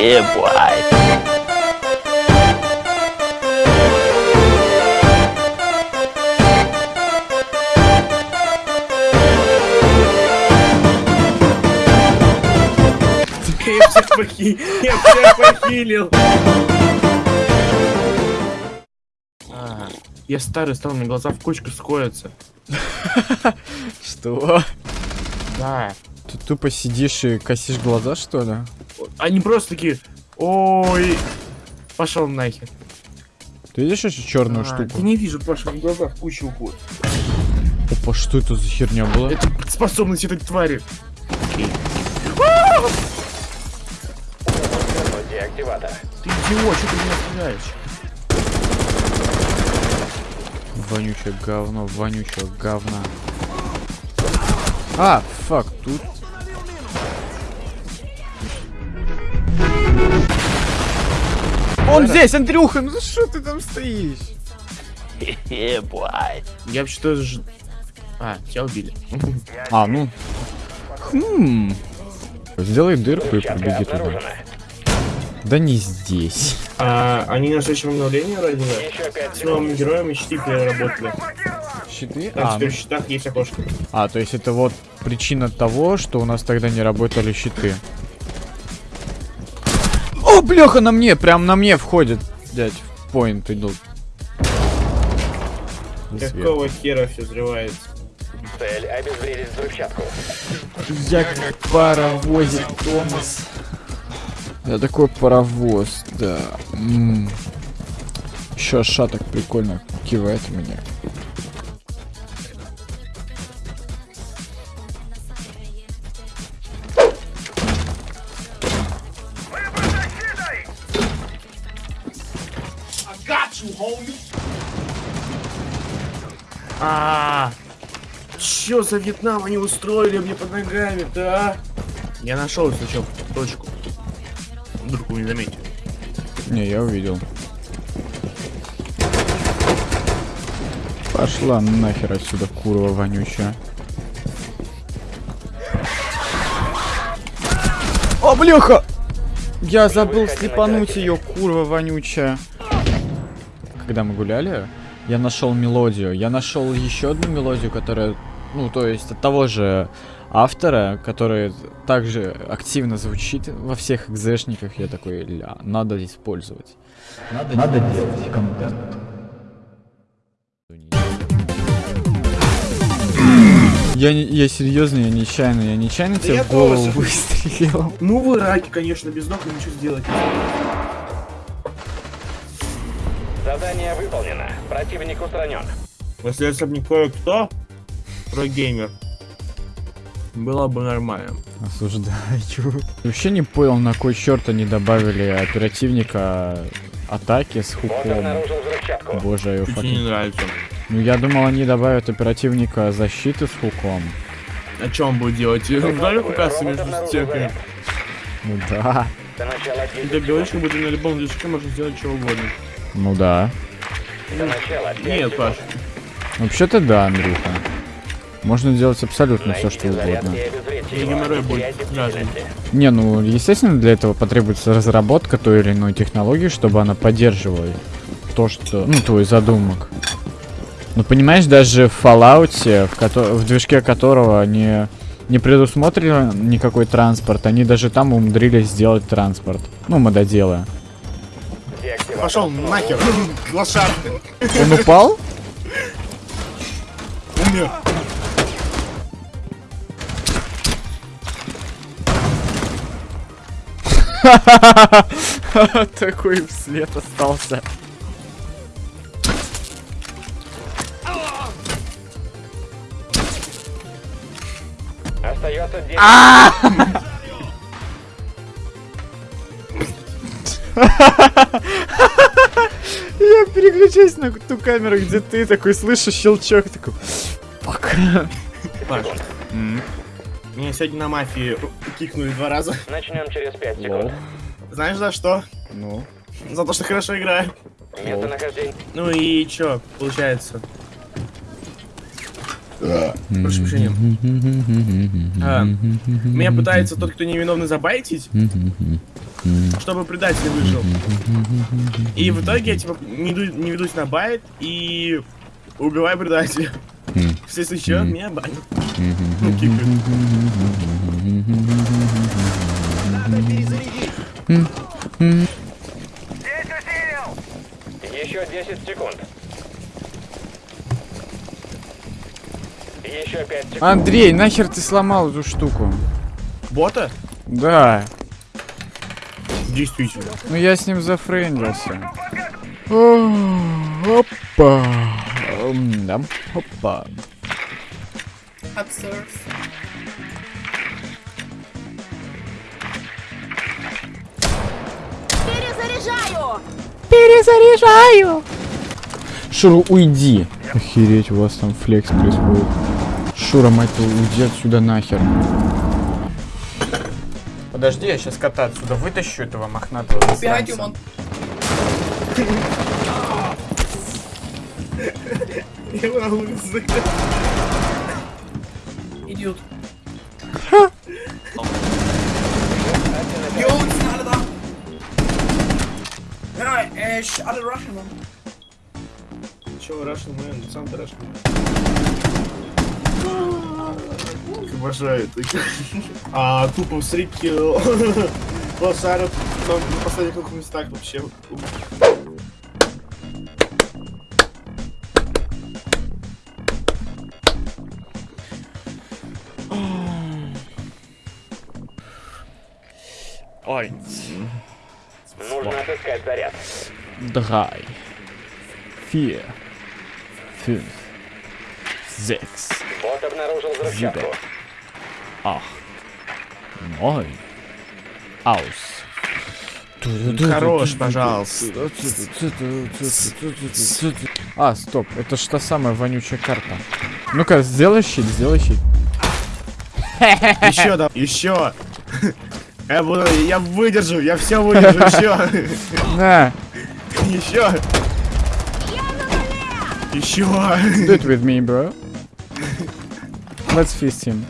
Я всех похи... Я всех похилил. Я старый стал, меня глаза в кучку сходятся. Что? Да. Ты тупо сидишь и косишь глаза, что ли? Они просто такие... Ой. Пошел нахер. Ты видишь эту черную А, штуку? Я не вижу, Паша, в глазах куча уходит. Опа, что это за херня была? Это способность этой твари. Деактиватор. Ты идиот, что ты меня стреляешь? Вонючее говно, вонючее говна. А, фак, тут... Он здесь, Андрюха, ну что ты там стоишь? Boy. Я вообще-то... ж- А, тебя убили. А, ну... Хм... Сделай дырку и пробеги туда. Да не здесь. А, они на следующем обновлении родили. С новыми секунд. героями щиты переработали. Щиты? Там А, теперь ну- в щитах есть окошко. а, то есть это вот причина того, что у нас тогда не работали щиты. О, бляха, на мне, прям на мне входит. Дядь, в поинт идут. Какого хера все взрывается? Цель обезвредить взрывчатку. Я как паровозик, Томас. Я такой паровоз, да. Еще шаток прикольно кивает меня. А, Чё за Вьетнам они устроили мне под ногами, да? Я нашел сначала точку. Вдруг вы не заметили. Не, я увидел. Пошла нахер отсюда, курва вонючая. О, бляха! Я забыл слепануть ее, курва вонючая. Когда мы гуляли, я нашел мелодию. Я нашел еще одну мелодию, которая, ну, то есть от того же автора, который также активно звучит во всех экзешниках. Я такой, ля, надо использовать. Надо, делать контент. Я, не- я серьезно, я нечаянно, я нечаянно тебе я в голову тоже. выстрелил. Ну вы раки, конечно, без ног ничего сделать. Задание выполнено. Противник устранен. Если это бы не кое-кто, про геймер, было бы нормально. Осуждаю. Вообще не понял, на кой черт они добавили оперативника атаки с хуком. Боже, я Чуть мне не нравится. Ну я думал, они добавят оперативника защиты с хуком. А что он будет делать? Вдали Робот кукаться между стенками. Ну да. До начала Ты 10 говоришь, секунд. как будто на любом движке можно сделать что угодно. Ну да. До начала 5 Нет. Паш, Вообще-то да, Андрюха. Можно делать абсолютно все, что угодно. Не ну, естественно, для этого потребуется разработка той или иной технологии, чтобы она поддерживала то, что... Ну, твой задумок. Ну, понимаешь, даже в Fallout, в, кото- в движке которого не, не предусмотрен никакой транспорт, они даже там умудрились сделать транспорт. Ну, мододелы. Пошел нахер, лошадка. Он упал? Умер. Такой вслед остался. Остается 10 Я переключаюсь на ту камеру, где ты такой слышишь щелчок, такой... Фак. Паш, меня сегодня на мафии кикнули два раза. Начнем через 5 Лол. секунд. Знаешь за что? Ну. За то, что хорошо играю. Местонахождение. Ну и чё, получается? Прошу прощения. А, Меня пытается тот, кто невиновный, забайтить. Чтобы предатель выжил. И в итоге я типа не, иду- не ведусь на байт и убиваю предателя. Все Мгм. меня банят. Ну, кикают. Еще 10 секунд. Еще 5 секунд. Андрей, нахер ты сломал эту штуку? Бота? Да. Действительно. Ну я с ним зафрендился. Опа. Да. Опа. Перезаряжаю! Перезаряжаю. Шура, уйди. Охереть, у вас там флекс происходит. Шура, мать твою, уйди отсюда нахер. Подожди, я сейчас кота отсюда вытащу этого мохнатого. Ja, äh, sch- alle rushen, Mann. Чего, Russian Man? Сам ты Russian Man. Обожаю таких. А тупо стрикил. Лосаров на на последних двух местах вообще. Ой. Нужно отыскать заряд. Drei. Vier. Fünf. Sechs. Бот обнаружил взрывчатку. Acht. Neun. Aus. Хорош, пожалуйста. А, стоп, это та самая вонючая карта. Ну-ка, сделай щит, сделай щит. Еще да, еще. Я буду, я выдержу, я все выдержу, еще. На, Еще. Еще. do it with me, bro. Let's feast him.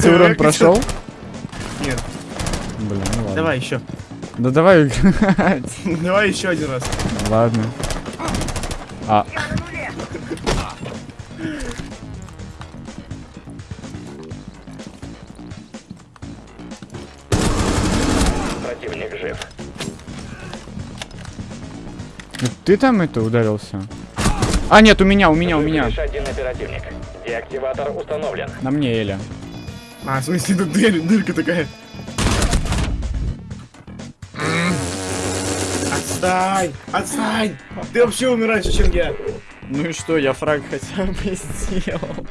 Ты урон прошел? Нет, Блин, ну ладно. давай еще. Да давай играть. Давай еще один раз. Ладно. А, Противник жив. ты там это ударился? А, нет, у меня, у меня, у меня. Один оперативник. Деактиватор установлен. На мне, Эля. А, в смысле, тут дырь, дырка такая. Отстань! Отстань! Ты вообще умираешь, чем я. Ну и что, я фраг хотя бы сделал.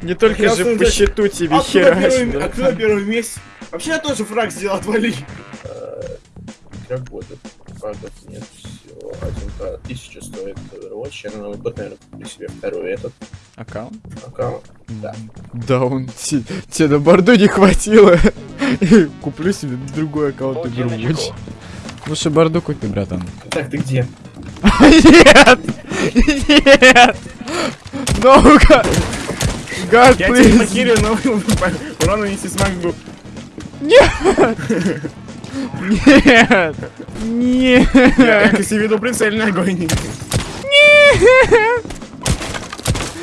Не только Я же по счету тебе да? а кто на первом месте? Вообще я тоже фраг сделал, отвали. Работает. Фрагов нет всего. Один тысяча стоит Overwatch. Я надо будет, наверное, куплю себе второй этот Аккаунт? аккаунт. Да. Да, он те- тебе на борду не хватило. И Куплю себе другой аккаунт на чеку. Лучше борду купи, братан. Так, ты где? Нет! Нет! Ну-ка! God, Я тебя покерю, но урон нанести смогу. Нет! Я, Нет! я себе веду прицельный огонь. Нет!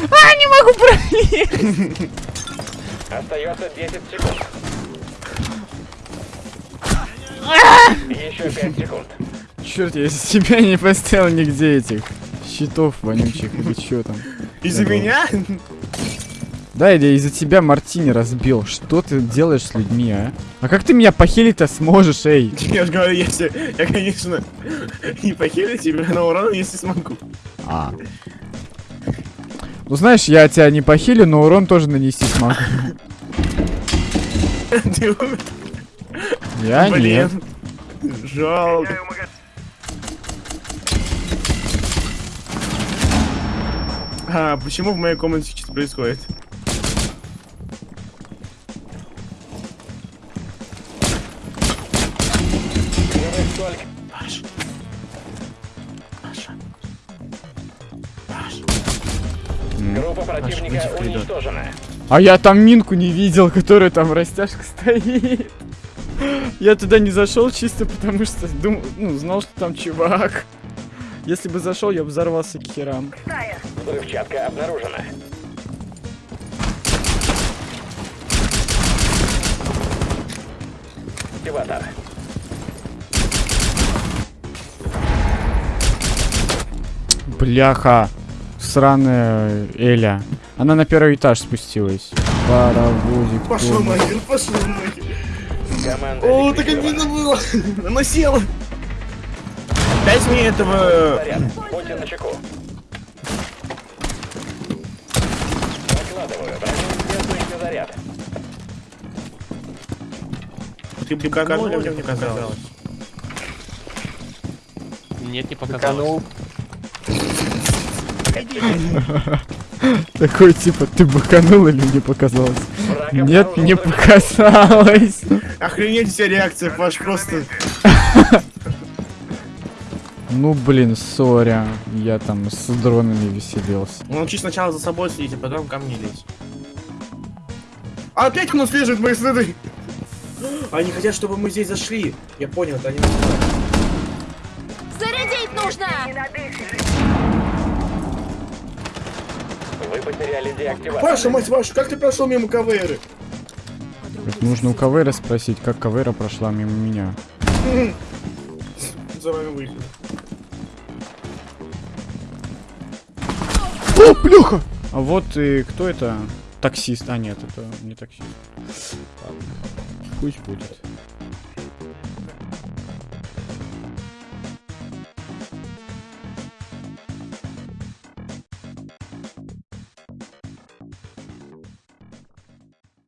А, не могу пролезть! Остается 10 секунд. Еще 5 секунд. Черт, я из себя не поставил нигде этих щитов вонючих или чё там. Из-за меня? Да, или из-за тебя Мартини разбил. Что ты делаешь с людьми, а? А как ты меня похилить-то сможешь, эй? Я же говорю, если я, конечно, не похилю тебя, но урон если смогу. А. Ну знаешь, я тебя не похилю, но урон тоже нанести смогу. Ты умер? Я нет. Блин. Жалко. А, почему в моей комнате что-то происходит? Только. Паш. Паша. Паш. Группа противника коридор. уничтожена. А я там минку не видел, которая там растяжка стоит. Я туда не зашел чисто потому что думал, ну, знал, что там чувак. Если бы зашел, я бы взорвался к херам. Взрывчатка обнаружена. Активатор. Бляха. Сраная Эля. Она на первый этаж спустилась. Паровозик. Пошел нахер, пошел нахер. Команда О, так обидно было. Она села. Дайте мне этого... Заряд. Будьте начеку. Накладываю. Противозвездный заряд. Ты быканул или мне казалось? Нет, не показалось. Такой типа, ты быканул или мне показалось? Нет, не показалось. Охренеть вся реакция, Паш, просто... Ну блин, соря. Я там с дронами веселился. Ну, учись сначала за собой следить, а потом ко мне лезь. А опять он слежет мои следы. Они хотят, чтобы мы здесь зашли. Я понял, это они. Зарядить нужно! Вы потеряли деактиватор. Паша, мать вашу, как ты прошел мимо КВРы? Так нужно у Кавейра спросить, как Кавейра прошла мимо меня. За вами вышли. О, плюха! А вот и кто это? Таксист. А нет, это не таксист. Пусть будет.